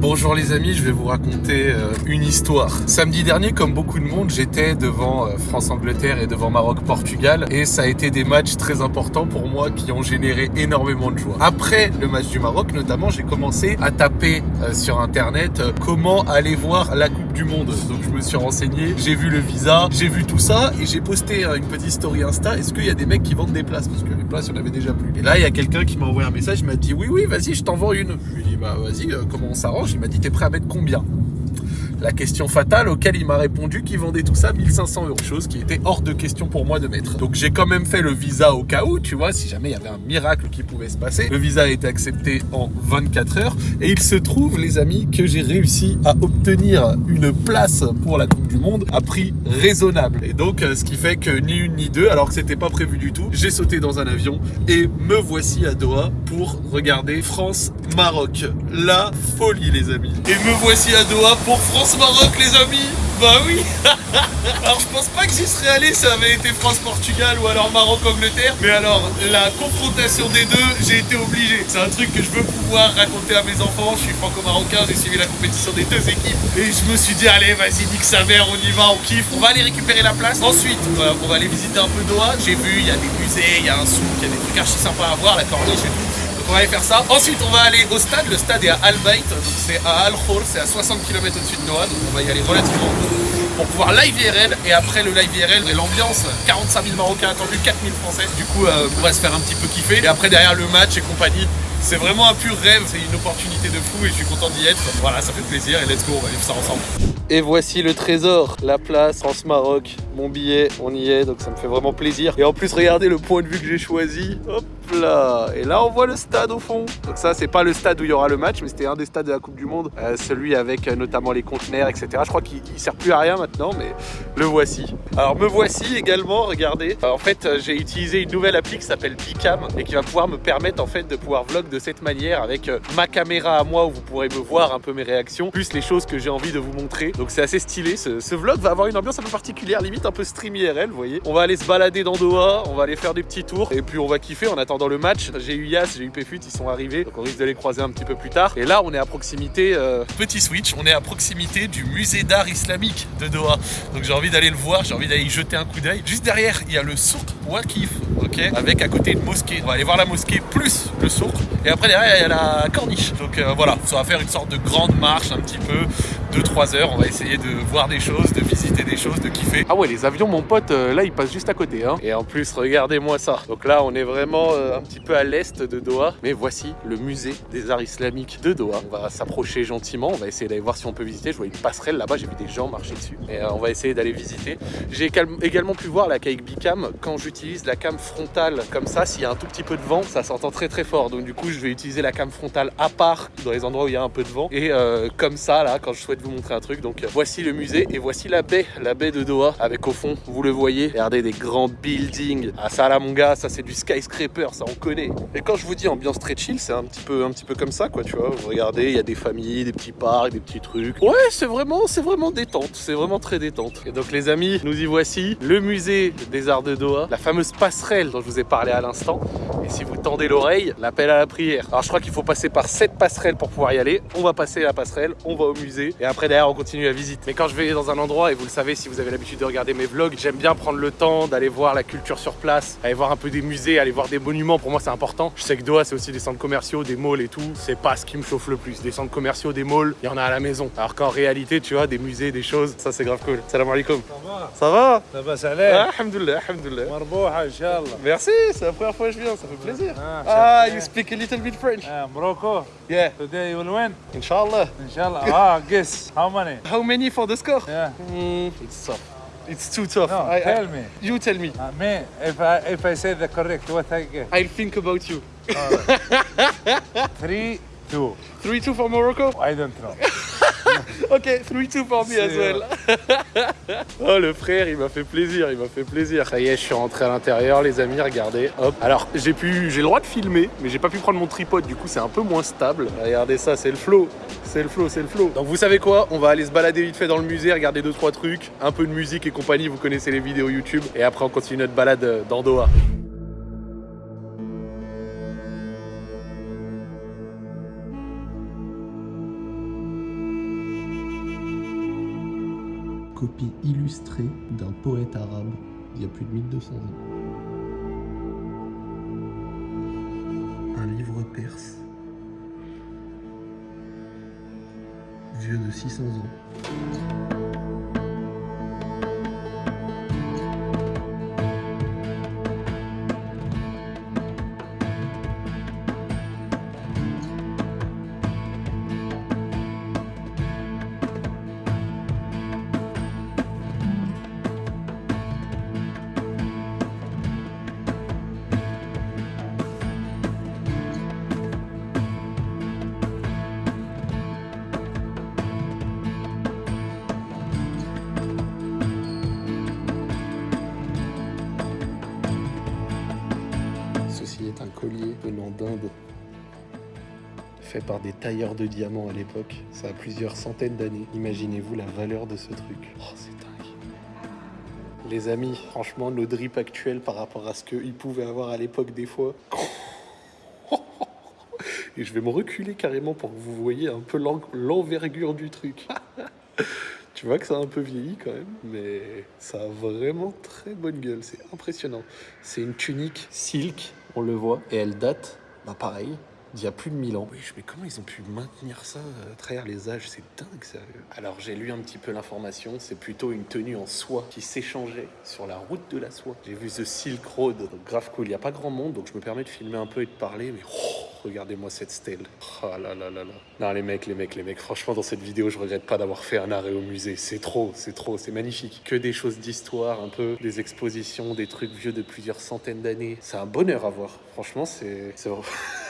Bonjour les amis, je vais vous raconter euh, une histoire. Samedi dernier, comme beaucoup de monde, j'étais devant euh, France-Angleterre et devant Maroc-Portugal et ça a été des matchs très importants pour moi qui ont généré énormément de joie. Après le match du Maroc, notamment, j'ai commencé à taper euh, sur internet comment aller voir la Coupe du Monde. Donc je me suis renseigné, j'ai vu le visa, j'ai vu tout ça et j'ai posté une petite story Insta. Est-ce qu'il y a des mecs qui vendent des places? Parce que les places, il y en avait déjà plus. Et là, il y a quelqu'un qui m'a envoyé un message, il m'a dit oui, oui, vas-y, je t'en vends une. Je lui ai dit bah vas-y, comment on s'arrange? Il m'a dit, t'es prêt à mettre combien? La question fatale auquel il m'a répondu qu'il vendait tout ça 1500 euros, chose qui était hors de question pour moi de mettre. Donc j'ai quand même fait le visa au cas où, tu vois, si jamais il y avait un miracle qui pouvait se passer. Le visa a été accepté en 24 heures et il se trouve, les amis, que j'ai réussi à obtenir une place pour la Coupe du Monde à prix raisonnable. Et donc, euh, ce qui fait que ni une ni deux, alors que c'était pas prévu du tout, j'ai sauté dans un avion et me voici à Doha pour regarder France-Maroc. La folie, les amis. Et me voici à Doha pour France maroc les amis. Bah oui. Alors je pense pas que j'y serais allé ça avait été France-Portugal ou alors Maroc-Angleterre. Mais alors la confrontation des deux j'ai été obligé. C'est un truc que je veux pouvoir raconter à mes enfants. Je suis franco-marocain j'ai suivi la compétition des deux équipes. Et je me suis dit allez vas-y nique sa mère on y va on kiffe. On va aller récupérer la place. Ensuite on va aller visiter un peu Doha. J'ai vu il y a des musées, il y a un souk, il y a des trucs archi sympas à voir. La corniche on va aller faire ça. Ensuite, on va aller au stade. Le stade est à Al Bayt, donc c'est à Al Khor, c'est à 60 km au-dessus de Doha, donc on va y aller relativement pour pouvoir live IRL et après le live IRL et l'ambiance 45 000 Marocains attendus 4 000 Français. Du coup euh, on va se faire un petit peu kiffer. Et après derrière le match et compagnie c'est vraiment un pur rêve. C'est une opportunité de fou et je suis content d'y être. Voilà ça fait plaisir et let's go on va vivre ça ensemble. Et voici le trésor, la place France-Maroc, mon billet, on y est, donc ça me fait vraiment plaisir. Et en plus, regardez le point de vue que j'ai choisi, hop là Et là, on voit le stade au fond. Donc ça, c'est pas le stade où il y aura le match, mais c'était un des stades de la Coupe du Monde, euh, celui avec euh, notamment les conteneurs, etc. Je crois qu'il sert plus à rien maintenant, mais le voici. Alors, me voici également, regardez. en fait, euh, j'ai utilisé une nouvelle appli qui s'appelle Bicam et qui va pouvoir me permettre en fait de pouvoir vlog de cette manière avec ma caméra à moi où vous pourrez me voir un peu mes réactions, plus les choses que j'ai envie de vous montrer. Donc c'est assez stylé, ce, vlog va avoir une ambiance un peu particulière, limite un peu stream IRL, vous voyez. On va aller se balader dans Doha, on va aller faire des petits tours et puis on va kiffer en attendant le match. J'ai eu Yas, j'ai eu Pefut, ils sont arrivés, donc on risque de les croiser un petit peu plus tard. Et là, on est à proximité, euh, petit switch, on est à proximité du musée d'art islamique de Doha. Donc j'ai envie d'aller le voir, j'ai envie d'aller y jeter un coup d'œil. Juste derrière, il y a le souk Wakif, ok, avec à côté une mosquée. On va aller voir la mosquée plus le souk. Et après derrière, il y a la corniche. Donc euh, voilà, ça va faire une sorte de grande marche un petit peu 2-3 heures. On va essayer de voir des choses, de visiter des choses, de kiffer. Ah ouais, les avions, mon pote, euh, là, ils passent juste à côté. Hein. Et en plus, regardez-moi ça. Donc là, on est vraiment euh, un petit peu à l'est de Doha. Mais voici le musée des arts islamiques de Doha. On va s'approcher gentiment. On va essayer d'aller voir si on peut visiter. Je vois une passerelle là-bas. J'ai vu des gens marcher dessus. Et euh, on va essayer d'aller visiter. J'ai également pu voir la qu'avec Bicam, quand j'utilise la cam frontale comme ça, s'il y a un tout petit peu de vent, ça s'entend très très fort. Donc du coup, je vais utiliser la cam frontale à part dans les endroits où il y a un peu de vent. Et comme ça, là, quand je souhaite vous montrer un truc. Donc voici le musée et voici la baie, la baie de Doha avec au fond, vous le voyez, regardez des grands buildings. à ça mon gars, ça c'est du skyscraper, ça on connaît. Et quand je vous dis ambiance très chill, c'est un petit peu un petit peu comme ça quoi, tu vois. Vous regardez, il y a des familles, des petits parcs, des petits trucs. Ouais, c'est vraiment c'est vraiment détente, c'est vraiment très détente. Et donc les amis, nous y voici, le musée des arts de Doha, la fameuse passerelle dont je vous ai parlé à l'instant. Et si vous tendez l'oreille, l'appel à la prière. Alors je crois qu'il faut passer par cette passerelle pour pouvoir y aller. On va passer la passerelle, on va au musée et après derrière on continue la visite. Mais quand je vais dans un endroit, et vous le savez si vous avez l'habitude de regarder mes vlogs, j'aime bien prendre le temps d'aller voir la culture sur place, aller voir un peu des musées, aller voir des monuments, pour moi c'est important. Je sais que Doha c'est aussi des centres commerciaux, des malls et tout, c'est pas ce qui me chauffe le plus. Des centres commerciaux, des malls, il y en a à la maison. Alors qu'en réalité, tu vois, des musées, des choses, ça c'est grave cool. Salam alaikum. Ça va? Ça va? Ça va ah, alhamdulillah. Merci, c'est la première fois que je viens, ça fait plaisir. Ah, ah you speak a little bit French. Uh, Morocco? Yeah. Today you will win? Inshallah. Inshallah. ah, guess. How many? How many for the score? Yeah. Mm, it's tough. It's too tough. No, I, tell I, me. You tell me. Uh, me, if I if I say the correct, what I get? I'll think about you. Right. Three, two. Three, two for Morocco? I don't know. ok, 3-2 pour me as well. oh, le frère, il m'a fait plaisir, il m'a fait plaisir. Ça y est, je suis rentré à l'intérieur, les amis, regardez. Hop. Alors, j'ai pu, j'ai le droit de filmer, mais j'ai pas pu prendre mon tripod, du coup, c'est un peu moins stable. Regardez ça, c'est le flow. C'est le flow, c'est le flow. Donc, vous savez quoi On va aller se balader vite fait dans le musée, regarder deux trois trucs, un peu de musique et compagnie. Vous connaissez les vidéos YouTube. Et après, on continue notre balade euh, dans Doha. Copie illustrée d'un poète arabe il y a plus de 1200 ans. Un livre perse, vieux de 600 ans. Un collier venant d'Inde fait par des tailleurs de diamants à l'époque. Ça a plusieurs centaines d'années. Imaginez-vous la valeur de ce truc. Oh, c'est dingue. Les amis, franchement, nos drip actuels par rapport à ce qu'ils pouvaient avoir à l'époque des fois. Et je vais me reculer carrément pour que vous voyez un peu l'envergure du truc. Tu vois que ça a un peu vieilli quand même, mais ça a vraiment très bonne gueule, c'est impressionnant. C'est une tunique silk, on le voit, et elle date, bah pareil, d'il y a plus de 1000 ans. Oui, mais comment ils ont pu maintenir ça à travers les âges? C'est dingue, sérieux. Alors, j'ai lu un petit peu l'information. C'est plutôt une tenue en soie qui s'échangeait sur la route de la soie. J'ai vu The Silk Road, donc grave cool. Il n'y a pas grand monde, donc je me permets de filmer un peu et de parler, mais oh, regardez-moi cette stèle. Oh là là là là. Non, les mecs, les mecs, les mecs, franchement, dans cette vidéo, je regrette pas d'avoir fait un arrêt au musée. C'est trop, c'est trop, c'est magnifique. Que des choses d'histoire, un peu, des expositions, des trucs vieux de plusieurs centaines d'années. C'est un bonheur à voir. Franchement, c'est...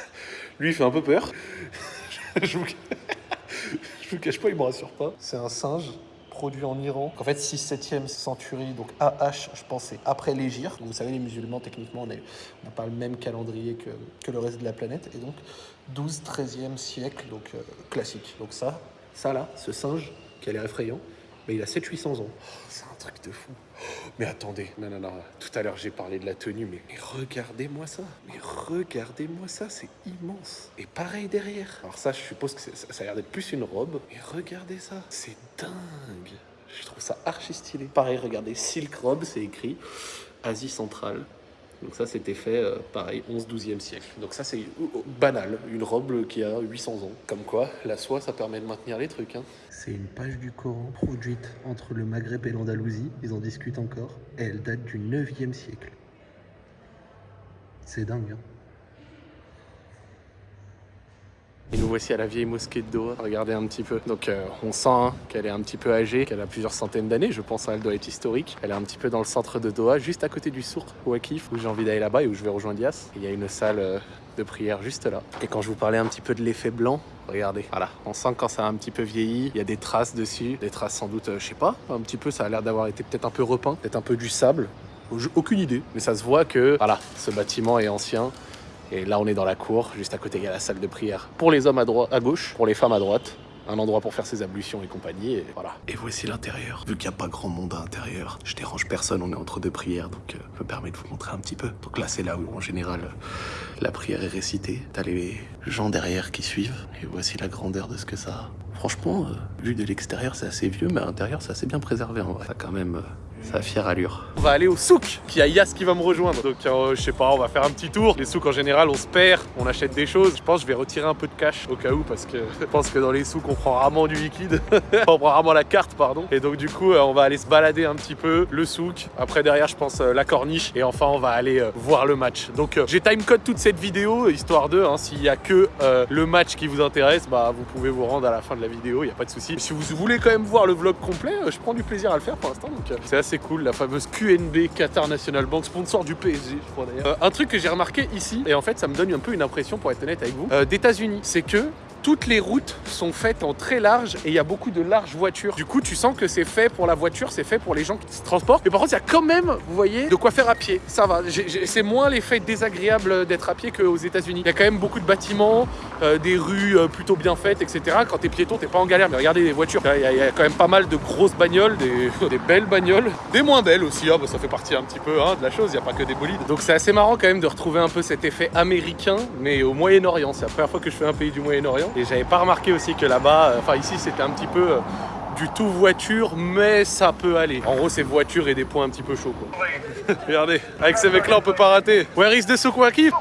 Lui, il fait un peu peur. je, vous... cache pas, il me rassure pas. C'est un singe produit en Iran. En fait, 6-7e centurie, donc AH, je pense, c'est après l'Égir. Vous savez, les musulmans, techniquement, on n'a pas le même calendrier que, le reste de la planète. Et donc, 12-13e siècle, donc euh, classique. Donc ça, ça là, ce singe, qui a l'air effrayant, mais il a 700-800 ans. Oh, c'est un truc de fou. Mais attendez, non, non, non, tout à l'heure j'ai parlé de la tenue, mais, regardez-moi ça, mais regardez-moi ça, c'est immense. Et pareil derrière. Alors ça, je suppose que ça, ça a l'air d'être plus une robe, mais regardez ça, c'est dingue. Je trouve ça archi stylé. Pareil, regardez, Silk Robe, c'est écrit Asie centrale. Donc ça, c'était fait, euh, pareil, 11-12e siècle. Donc ça, c'est banal, une robe qui a 800 ans. Comme quoi, la soie, ça permet de maintenir les trucs. Hein. C'est une page du Coran produite entre le Maghreb et l'Andalousie. Ils en discutent encore. Et elle date du 9e siècle. C'est dingue, hein Et nous voici à la vieille mosquée de Doha. Regardez un petit peu. Donc euh, on sent hein, qu'elle est un petit peu âgée, qu'elle a plusieurs centaines d'années. Je pense qu'elle doit être historique. Elle est un petit peu dans le centre de Doha, juste à côté du sourd Wakif, où j'ai envie d'aller là-bas et où je vais rejoindre Yas. Il y a une salle euh, de prière juste là. Et quand je vous parlais un petit peu de l'effet blanc, regardez, voilà, on sent que quand ça a un petit peu vieilli, il y a des traces dessus, des traces sans doute, euh, je sais pas, un petit peu, ça a l'air d'avoir été peut-être un peu repeint, peut-être un peu du sable, aucune idée, mais ça se voit que, voilà, ce bâtiment est ancien, et là, on est dans la cour. Juste à côté, il y a la salle de prière. Pour les hommes à, droite, à gauche, pour les femmes à droite. Un endroit pour faire ses ablutions et compagnie, et voilà. Et voici l'intérieur. Vu qu'il n'y a pas grand monde à l'intérieur, je dérange personne, on est entre deux prières, donc euh, je me permets de vous montrer un petit peu. Donc là, c'est là où, en général, la prière est récitée. T'as les gens derrière qui suivent, et voici la grandeur de ce que ça a. Franchement, euh, vu de l'extérieur, c'est assez vieux, mais à l'intérieur, c'est assez bien préservé en vrai. Ça quand même... Ça fière allure. On va aller au souk, qui a Yas qui va me rejoindre. Donc euh, je sais pas, on va faire un petit tour. Les souks en général, on se perd, on achète des choses. Je pense que je vais retirer un peu de cash au cas où parce que je pense que dans les souks, on prend rarement du liquide. on prend rarement la carte, pardon. Et donc du coup, euh, on va aller se balader un petit peu, le souk. Après derrière, je pense euh, la corniche. Et enfin, on va aller voir le match. Donc j'ai timecode toute cette vidéo, histoire de, hein, s'il y a que le match qui vous intéresse, bah vous pouvez vous rendre à la fin de la vidéo, il n'y a pas de souci. Si vous voulez quand même voir le vlog complet, je prends du plaisir à le faire pour l'instant. Donc c'est assez cool, la fameuse QNB, Qatar National Bank, sponsor du PSG, je crois d'ailleurs. Euh, un truc que j'ai remarqué ici, et en fait ça me donne un peu une impression, pour être honnête avec vous, euh, d'états-Unis, c'est que toutes les routes sont faites en très large et il y a beaucoup de larges voitures. Du coup, tu sens que c'est fait pour la voiture, c'est fait pour les gens qui se transportent. Mais par contre, il y a quand même, vous voyez, de quoi faire à pied. Ça va. C'est moins l'effet désagréable d'être à pied qu'aux États-Unis. Il y a quand même beaucoup de bâtiments, euh, des rues euh, plutôt bien faites, etc. Quand t'es piéton, t'es pas en galère. Mais regardez les voitures. Il y, a, quand même pas mal de grosses bagnoles, des, belles bagnoles, des moins belles aussi. Bah, ça fait partie un petit peu hein, de la chose. Il n'y a pas que des bolides. Donc c'est assez marrant quand même de retrouver un peu cet effet américain, mais au Moyen-Orient. C'est la première fois que je fais un pays du Moyen-Orient et j'avais pas remarqué aussi que là-bas, euh, enfin ici c'était un petit peu euh, du tout voiture, mais ça peut aller. En gros, c'est voiture et des points un petit peu chauds, quoi. Regardez, avec ces mecs-là, on peut pas rater. Where is the Souk Waqif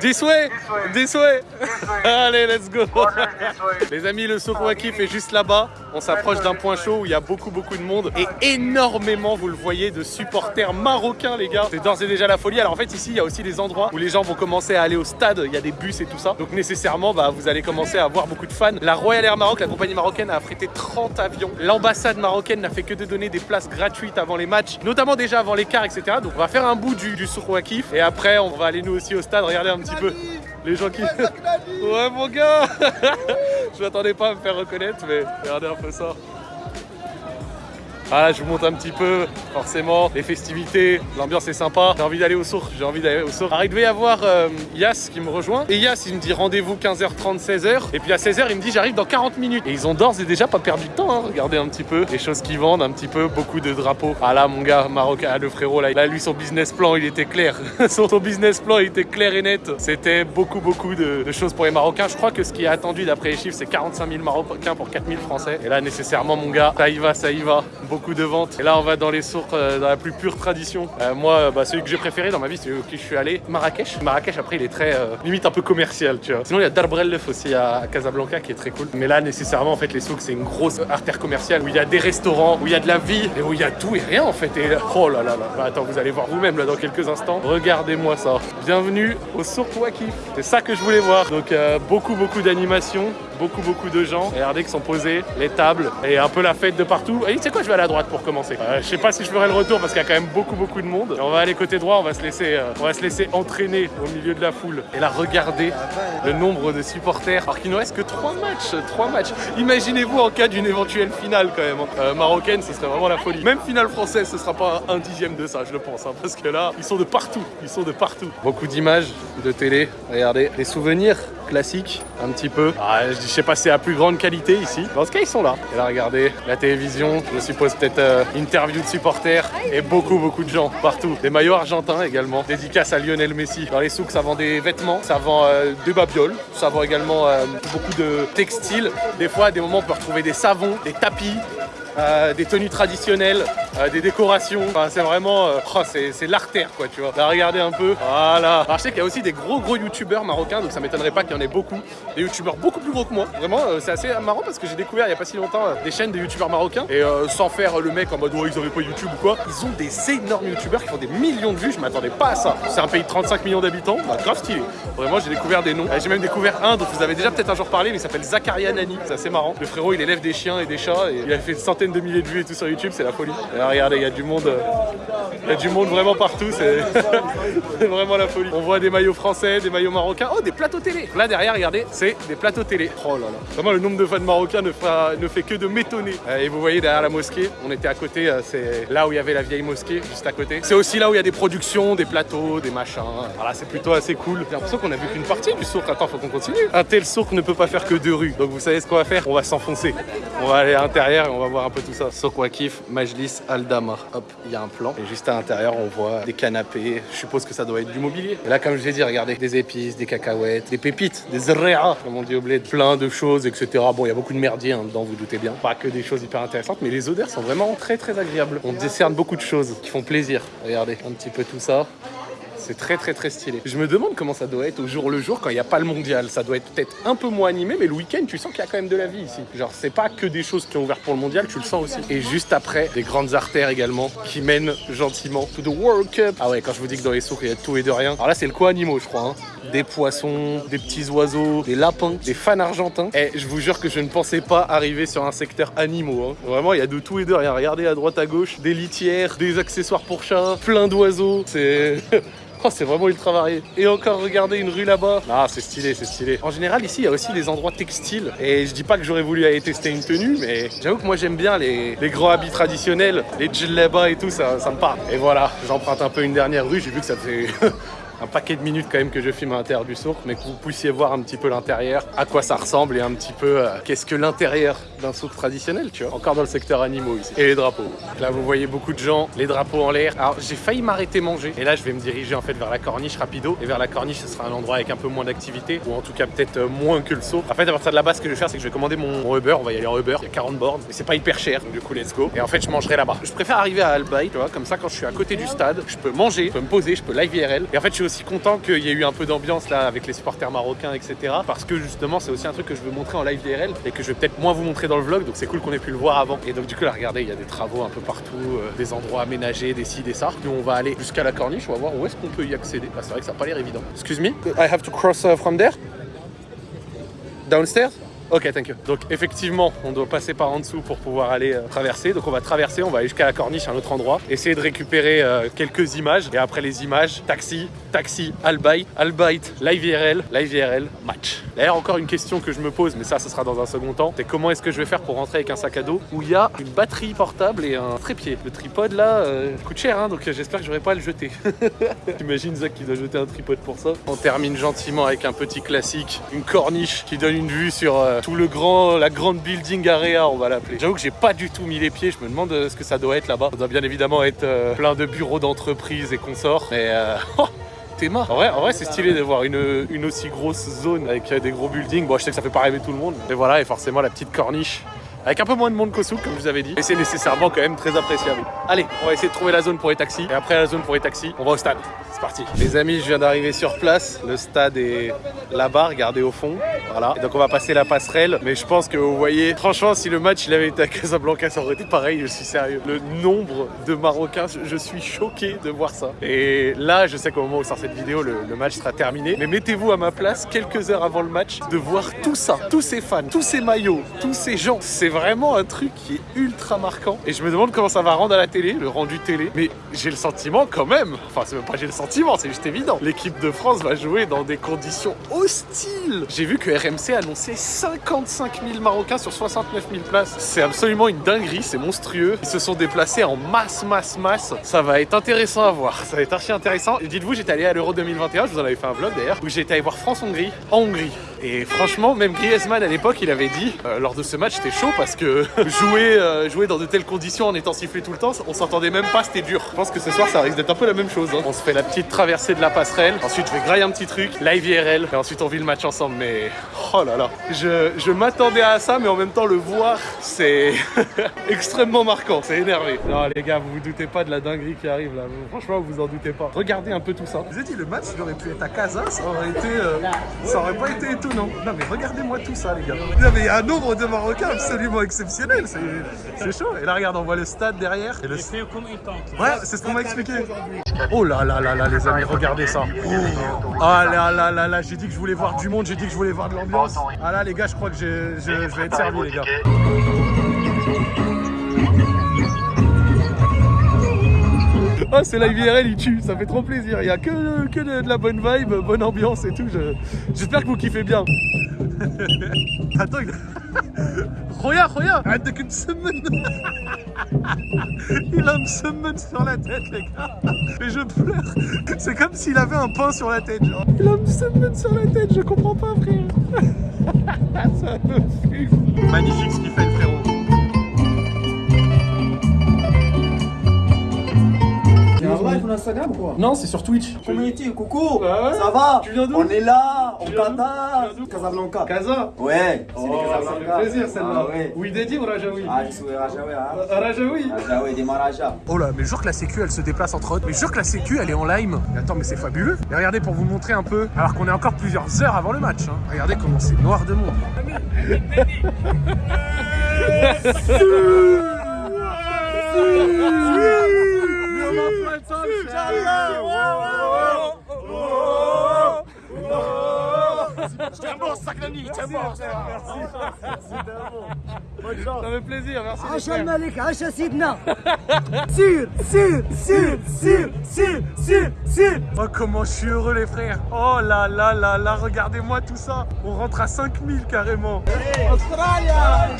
This way This way Allez, let's go Les amis, le Souk Waqif est juste là-bas. On s'approche d'un point chaud où il y a beaucoup, beaucoup de monde. Et énormément, vous le voyez, de supporters marocains, les gars. C'est d'ores et déjà la folie. Alors en fait, ici, il y a aussi des endroits où les gens vont commencer à aller au stade. Il y a des bus et tout ça. Donc nécessairement, bah, vous allez commencer à voir beaucoup de fans. La Royal Air Maroc, la compagnie marocaine, a affrété 30 avions. L'ambassade marocaine n'a fait que de donner des places gratuites avant les matchs, notamment déjà avant les quarts, etc. Donc on va faire un bout du, du Souk Waqif. Et après, on va aller nous aussi au stade. Regardez un petit peu les gens qui... Ouais mon gars Je m'attendais pas à me faire reconnaître mais regardez un peu ça. Ah, je vous montre un petit peu, forcément, les festivités, l'ambiance est sympa. J'ai envie d'aller au sourd, j'ai envie d'aller au sourd. Alors, il devait y avoir euh, Yas qui me rejoint. Et Yas, il me dit rendez-vous 15h30, 16h. Et puis à 16h, il me dit j'arrive dans 40 minutes. Et ils ont d'ores et déjà pas perdu de temps, hein. Regardez un petit peu les choses qu'ils vendent, un petit peu, beaucoup de drapeaux. Ah là, mon gars, marocain, ah, le frérot, là, là, lui, son business plan, il était clair. son business plan, il était clair et net. C'était beaucoup, beaucoup de, choses pour les Marocains. Je crois que ce qui est attendu d'après les chiffres, c'est 45 000 Marocains pour 4 000 Français. Et là, nécessairement, mon gars, ça y va, ça y va de ventes. Et là, on va dans les sources, euh, dans la plus pure tradition. Euh, moi, bah, celui que j'ai préféré dans ma vie, celui où je suis allé, Marrakech. Marrakech, après, il est très, euh, limite un peu commercial, tu vois. Sinon, il y a Darbrellef aussi à Casablanca qui est très cool. Mais là, nécessairement, en fait, les souks, c'est une grosse artère commerciale où il y a des restaurants, où il y a de la vie et où il y a tout et rien, en fait. Et oh là là là. Bah, attends, vous allez voir vous-même là dans quelques instants. Regardez-moi ça. Bienvenue au Souk Wakif. C'est ça que je voulais voir. Donc, beaucoup, beaucoup d'animation, beaucoup, beaucoup de gens. Regardez qui sont posés, les tables et un peu la fête de partout. Et tu sais quoi, je vais à droite pour commencer. Euh, je sais pas si je ferai le retour parce qu'il y a quand même beaucoup beaucoup de monde. on va aller côté droit, on va se laisser, euh, on va se laisser entraîner au milieu de la foule. Et là, regardez le nombre de supporters. Alors qu'il ne reste que trois matchs, trois matchs. Imaginez-vous en cas d'une éventuelle finale quand même. Hein. Euh, marocaine, ce serait vraiment la folie. Même finale française, ce sera pas un dixième de ça, je le pense. Hein, parce que là, ils sont de partout. Ils sont de partout. Beaucoup d'images de télé. Regardez, des souvenirs classiques, un petit peu. Ah, je sais pas si c'est à plus grande qualité ici. Dans ce cas, ils sont là. Et là, regardez, la télévision, je suppose peut-être euh, interview de supporters et beaucoup, beaucoup de gens partout. Des maillots argentins également. Dédicace à Lionel Messi. Dans les souks, ça vend des vêtements, ça vend euh, des babioles, ça vend également euh, beaucoup de textiles. Des fois, à des moments, on peut retrouver des savons, des tapis, euh, des tenues traditionnelles, euh, des décorations. Enfin, c'est vraiment, euh, oh, c'est l'artère quoi, tu vois. Là, regardez un peu. Voilà. Alors, je sais qu'il y a aussi des gros gros youtubeurs marocains, donc ça m'étonnerait pas qu'il y en ait beaucoup. Des youtubeurs beaucoup plus gros que moi. Vraiment, c'est assez marrant parce que j'ai découvert il y a pas si longtemps des chaînes de youtubeurs marocains et sans faire le mec en mode ouais, ils avaient pas YouTube ou quoi. Ils ont des énormes youtubeurs qui font des millions de vues. Je m'attendais pas à ça. C'est un pays de 35 millions d'habitants, bah, grave stylé. Vraiment, j'ai découvert des noms. J'ai même découvert un dont vous avez déjà peut-être un jour parlé, mais il s'appelle Zakaria Nani. C'est assez marrant. Le frérot, il élève des chiens et des chats et il a fait une centaine de milliers de vues et tout sur YouTube, c'est la folie. Là, regardez, il y a du monde, il y a du monde vraiment partout, c'est vraiment la folie. On voit des maillots français, des maillots marocains, oh des plateaux télé. Là derrière, regardez, c'est des plateaux télé. Oh là là. Vraiment, le nombre de fans marocains ne, fait que de m'étonner. Euh, et vous voyez derrière la mosquée, on était à côté, euh, c'est là où il y avait la vieille mosquée, juste à côté. C'est aussi là où il y a des productions, des plateaux, des machins. Voilà, c'est plutôt assez cool. J'ai l'impression qu'on a vu qu'une partie du sourd. Attends, faut qu'on continue. Un tel sourd ne peut pas faire que deux rues. Donc vous savez ce qu'on va faire? On va s'enfoncer. On va aller à l'intérieur et on va voir un peu tout ça. Kif, Majlis Aldama. Hop, il y a un plan. Et juste à l'intérieur, on voit des canapés. Je suppose que ça doit être du mobilier. Là, comme je l'ai dit, regardez, des épices, des cacahuètes, des pépites, des zréa, comme on dit au bled, plein de choses, etc. Bon, il y a beaucoup de merdier hein, dedans, vous doutez bien. Pas que des choses hyper intéressantes, mais les odeurs sont vraiment très très agréables. On décerne beaucoup de choses qui font plaisir. Regardez, un petit peu tout ça. C'est très très très stylé. Je me demande comment ça doit être au jour le jour quand il n'y a pas le mondial. Ça doit être peut-être un peu moins animé, mais le week-end, tu sens qu'il y a quand même de la vie ici. Genre, c'est pas que des choses qui ont ouvert pour le mondial, tu le sens aussi. Et juste après, des grandes artères également qui mènent gentiment to the World Cup. Ah ouais, quand je vous dis que dans les sourds, il y a tout et de rien. Alors là, c'est le co-animaux, je crois. Hein. Des poissons, des petits oiseaux, des lapins, des fans argentins. Et je vous jure que je ne pensais pas arriver sur un secteur animaux. Hein. Vraiment, il y a de tout et de rien. Regardez à droite, à gauche, des litières, des accessoires pour chats, plein d'oiseaux. C'est... Oh, c'est vraiment ultra varié. Et encore, regardez une rue là-bas. Ah, c'est stylé, c'est stylé. En général, ici, il y a aussi des endroits textiles. Et je dis pas que j'aurais voulu aller tester une tenue, mais j'avoue que moi, j'aime bien les, grands habits traditionnels, les djellaba et tout, ça, ça me parle. Et voilà, j'emprunte un peu une dernière rue. J'ai vu que ça fait un paquet de minutes quand même que je filme à l'intérieur du souk, mais que vous puissiez voir un petit peu l'intérieur, à quoi ça ressemble et un petit peu euh, qu'est-ce que l'intérieur d'un souk traditionnel, tu vois. Encore dans le secteur animaux ici. Et les drapeaux. Là, vous voyez beaucoup de gens, les drapeaux en l'air. Alors, j'ai failli m'arrêter manger. Et là, je vais me diriger en fait vers la corniche rapido. Et vers la corniche, ce sera un endroit avec un peu moins d'activité, ou en tout cas peut-être euh, moins que le saut. En fait, à partir de là-bas, ce que je vais faire, c'est que je vais commander mon Uber. On va y aller en Uber. Il y a 40 bornes, mais c'est pas hyper cher. Donc, du coup, let's go. Et en fait, je mangerai là-bas. Je préfère arriver à Albaï, tu vois, comme ça, quand je suis à côté du stade, je peux manger, je peux me poser, je peux live IRL. Et en fait, je aussi content qu'il y ait eu un peu d'ambiance là avec les supporters marocains, etc. Parce que justement, c'est aussi un truc que je veux montrer en live IRL et que je vais peut-être moins vous montrer dans le vlog. Donc, c'est cool qu'on ait pu le voir avant. Et donc, du coup, là, regardez, il y a des travaux un peu partout, euh, des endroits aménagés, des ci, des ça. Nous, on va aller jusqu'à la corniche. On va voir où est-ce qu'on peut y accéder. Ah, c'est vrai que ça n'a pas l'air évident. Excuse me, I have to cross uh, from there? Downstairs? Ok, thank you. Donc effectivement, on doit passer par en dessous pour pouvoir aller euh, traverser. Donc on va traverser, on va aller jusqu'à la corniche, un autre endroit, essayer de récupérer euh, quelques images. Et après les images, taxi, taxi, Albayt, Albayt, live IRL, live IRL, match. D'ailleurs, encore une question que je me pose, mais ça, ce sera dans un second temps. C'est comment est-ce que je vais faire pour rentrer avec un sac à dos où il y a une batterie portable et un trépied? Le tripode là euh, coûte cher, hein, donc j'espère que je vais pas le jeter. T'imagines Zach qui doit jeter un tripode pour ça? On termine gentiment avec un petit classique, une corniche qui donne une vue sur euh, tout le grand, la grande building area, on va l'appeler. J'avoue que j'ai pas du tout mis les pieds, je me demande euh, ce que ça doit être là-bas. Ça doit bien évidemment être euh, plein de bureaux d'entreprise et consorts, mais euh, oh, T'es mort. En vrai, c'est stylé de voir une, une aussi grosse zone avec des gros buildings. Bon, je sais que ça fait pas rêver tout le monde, mais voilà, et forcément la petite corniche avec un peu moins de monde qu'au souk, comme je vous avais dit. Et c'est nécessairement quand même très appréciable. Allez, on va essayer de trouver la zone pour les taxis. Et après la zone pour les taxis, on va au stade. C'est parti. Les amis, je viens d'arriver sur place. Le stade est là-bas, regardez au fond. Voilà. Et donc on va passer la passerelle. Mais je pense que vous voyez, franchement, si le match il avait été à Casablanca, ça aurait été pareil, je suis sérieux. Le nombre de Marocains, je suis choqué de voir ça. Et là, je sais qu'au moment où sort cette vidéo, le, match sera terminé. Mais mettez-vous à ma place quelques heures avant le match de voir tout ça, tous ces fans, tous ces maillots, tous ces gens. C'est vraiment un truc qui est ultra marquant. Et je me demande comment ça va rendre à la télé, le rendu télé. Mais j'ai le sentiment quand même, enfin c'est pas j'ai le sentiment, c'est juste évident. L'équipe de France va jouer dans des conditions hostiles. J'ai vu que RMC annonçait 55 000 Marocains sur 69 000 places. C'est absolument une dinguerie, c'est monstrueux. Ils se sont déplacés en masse, masse, masse. Ça va être intéressant à voir. Ça va être archi intéressant. Et dites-vous, j'étais allé à l'Euro 2021, je vous en avais fait un vlog d'ailleurs, où j'étais allé voir France-Hongrie en Hongrie. Et franchement, même Griezmann à l'époque, il avait dit euh, lors de ce match, c'était chaud parce que jouer, euh, jouer dans de telles conditions en étant sifflé tout le temps, on s'entendait même pas, c'était dur. Je pense que ce soir, ça risque d'être un peu la même chose. hein. On se fait la petite traversée de la passerelle. Ensuite, je vais grailler un petit truc, live IRL. Et ensuite, on vit le match ensemble. Mais oh là là, je, je m'attendais à ça, mais en même temps, le voir, c'est extrêmement marquant. C'est énervé. Non, les gars, vous vous doutez pas de la dinguerie qui arrive là. Franchement, vous vous en doutez pas. Regardez un peu tout ça. Je vous ai dit, le match, il aurait pu être à Casa, ça aurait été. euh, ça aurait pas été étonnant. Non, mais regardez-moi tout ça, les gars. Non, mais il y a un nombre de Marocains absolument exceptionnel. C'est c'est chaud. Et là, regarde, on voit le stade derrière. Et le... C'est comme il tente. Ouais, c'est ce qu'on m'a expliqué. Oh là là là là, les amis, regardez ça. Oh Ah là là là là, j'ai dit que je voulais voir du monde, j'ai dit que je voulais voir de l'ambiance. Ah là, les gars, je crois que je, je- je vais être servi, les gars. Ah, c'est la IVRL, il tue, ça fait trop plaisir. Il y a que, que de, la bonne vibe, bonne ambiance et tout. J'espère que vous kiffez bien. Attends, Roya, Roya, arrête de qu'une semaine. Il a une semaine sur la tête, les gars. Et je pleure. C'est comme s'il avait un pain sur la tête, genre. Il a une semaine sur la tête, je comprends pas, frère. Magnifique ce qu'il fait. Instagram ou quoi? Non, c'est sur Twitch. Community, coucou Ah ouais Ça va Tu viens d'où? On est là, d'où? Qatar Casablanca Kaza Ouais, c'est les Oh, ça Casablanca fait plaisir celle-là. Ah ouais Oui, Dedi ou Rajaoui Ah, je suis Rajaoui, hein Rajaoui Rajaoui, des Marajas Oh là, mais jure que la sécu elle se déplace entre autres. Mais jure que la sécu elle est en lime. Mais attends, mais c'est fabuleux. Et regardez pour vous montrer un peu, alors qu'on est encore plusieurs heures avant le match. hein. Regardez comment c'est noir de monde. Tiens bon. Merci, plaisir, merci. Oh, comment je suis heureux, les frères. Oh là là là là, regardez-moi tout ça. On rentre à 5000 carrément. Australia!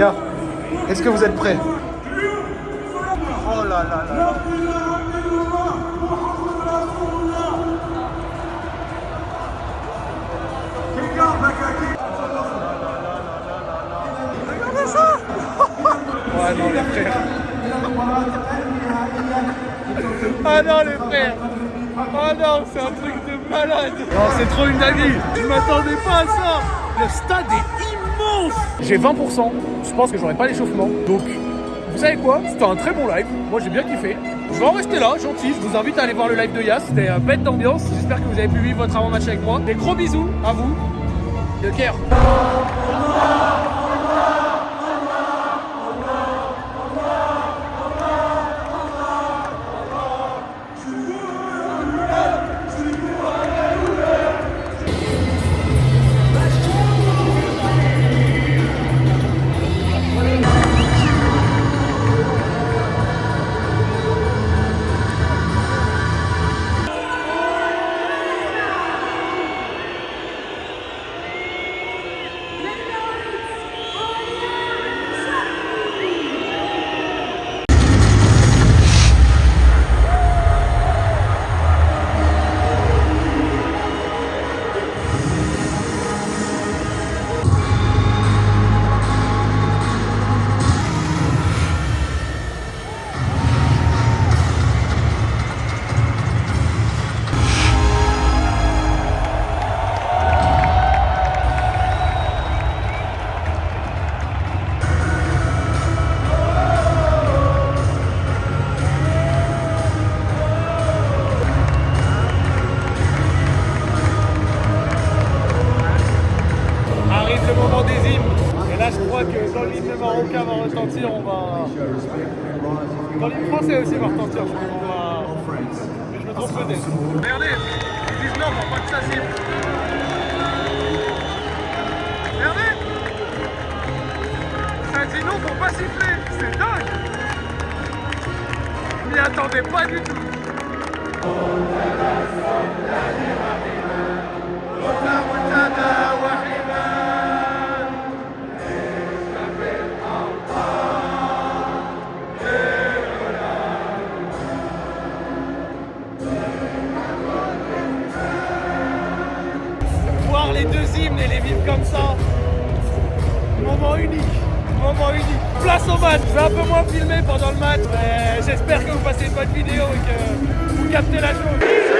Est-ce que vous êtes prêts? Oh là là là là. Ah non les frères Ah non les frères. Ah non c'est un truc de malade. Non c'est trop une dinguerie. Je m'attendais pas à ça. Le stade est J'ai 20%, je pense que j'aurai pas l'échauffement. Donc vous savez quoi? C'était un très bon live, moi j'ai bien kiffé. Je vais en rester là, gentil, je vous invite à aller voir le live de Yas, c'était un bête d'ambiance, j'espère que vous avez pu vivre votre avant-match avec moi. Des gros bisous à vous, de cœur. Dit non, faut pas siffler. C'est dingue m'y attendais pas du tout. voir les deux hymnes et les vivre comme ça. Moment unique, moment unique. Place au match, je vais un peu moins filmer pendant le match, mais j'espère que vous passez une bonne vidéo et que vous captez la chose.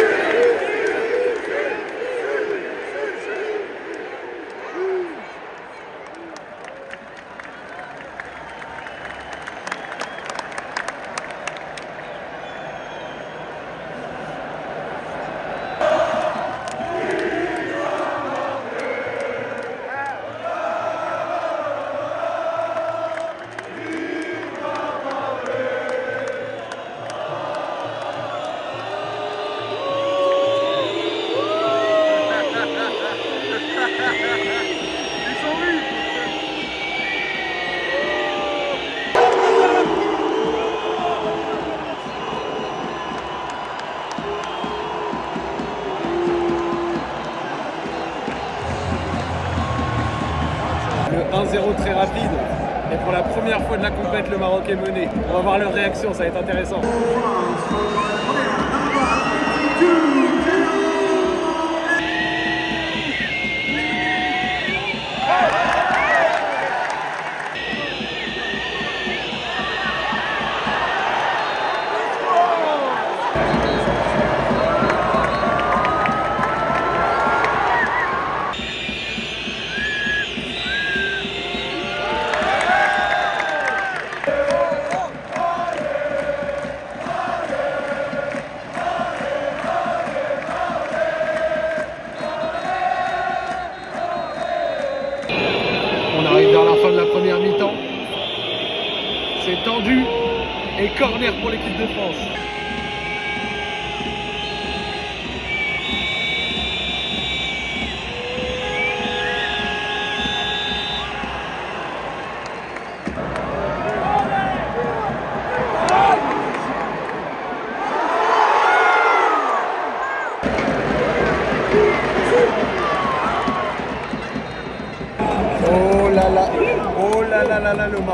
Le Maroc est mené. On va voir leur réaction, ça va être intéressant.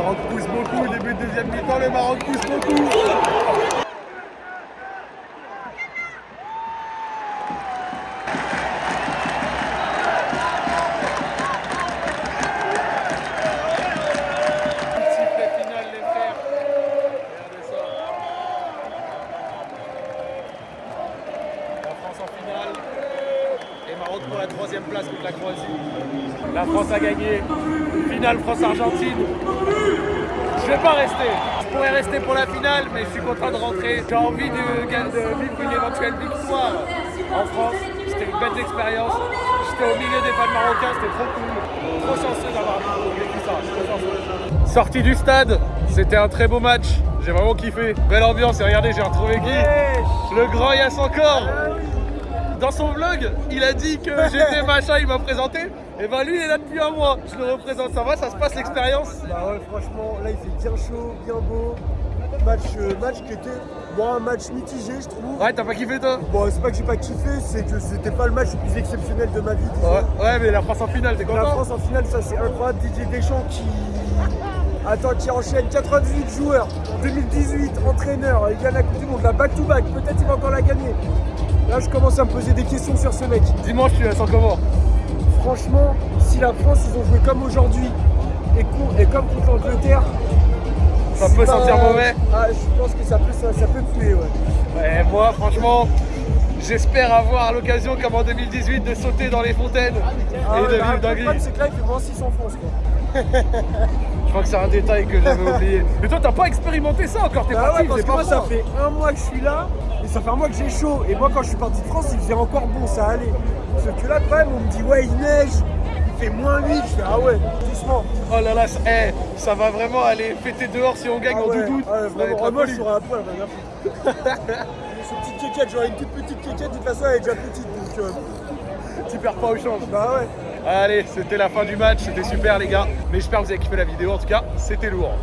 Maroc pousse beaucoup. Début de deuxième mi-temps, le Maroc pousse beaucoup. La France en finale. Et Maroc pour la troisième place contre la Croatie. La France a gagné. Finale France-Argentine. Je rester. Pourrais rester pour la finale, mais je suis content de rentrer. J'ai envie de, de vivre une éventuelle victoire en France. C'était une belle expérience. J'étais au milieu des fans marocains, c'était trop cool. Trop chanceux d'avoir vécu ça. Trop chanceux. Sortie du stade, c'était un très beau match. J'ai vraiment kiffé. Belle ambiance et regardez, j'ai retrouvé qui Le grand Yass encore dans son vlog, il a dit que j'étais machin, il m'a présenté. Et ben lui, il est là depuis un mois. Je le représente. Ça va, ça se passe l'expérience Bah ouais, franchement, là il fait bien chaud, bien beau. Match, euh, match qui était, bon, un match mitigé, je trouve. Ouais, t'as pas kiffé toi Bon, c'est pas que j'ai pas kiffé, c'est que c'était pas le match le plus exceptionnel de ma vie. ouais, ouais, mais la France en finale, t'es La content France en finale, ça c'est incroyable. Didier Deschamps qui. Attends, qui enchaîne 98 joueurs, 2018, entraîneur, il gagne la Coupe du Monde, la back-to-back, peut-être il va encore la gagner. Là, je commence à me poser des questions sur ce mec. Dimanche, tu la sens comment si la France, ils ont joué comme aujourd'hui et, et comme contre l'Angleterre, Ça peut pas- sentir mauvais Ah, je pense que ça peut, ça, ça peut puer, ouais. Ouais, moi, franchement, j'espère avoir l'occasion, comme en 2018, de sauter dans les fontaines Ah et de bah, vivre le dinguerie. problème, c'est que là, il fait moins 6 en France, quoi. Je crois que c'est un détail que j'avais oublié. Mais toi, t'as pas expérimenté ça encore, t'es Bah parti, ouais, parce que pas moi, ça fait un mois que je suis là, et ça fait un mois que j'ai chaud. Et moi, quand je suis parti de France, il faisait encore bon, ça allait. Sauf que là, quand même, on me dit, ouais, il neige, fait moins 8. Je fais, ah ouais, doucement. Oh là là, ça, eh, ça va vraiment aller péter dehors si on gagne Ah en ouais, doudoune. ah ouais, vraiment. la à poil, rien à foutre. Cette petite quéquette, j'aurais une toute petite quéquette, de toute façon, elle est déjà petite. Donc, euh, Tu perds pas au change. bah ouais. Allez, c'était la fin du match, c'était super les gars. Mais j'espère que vous avez kiffé la vidéo. En tout cas, c'était lourd.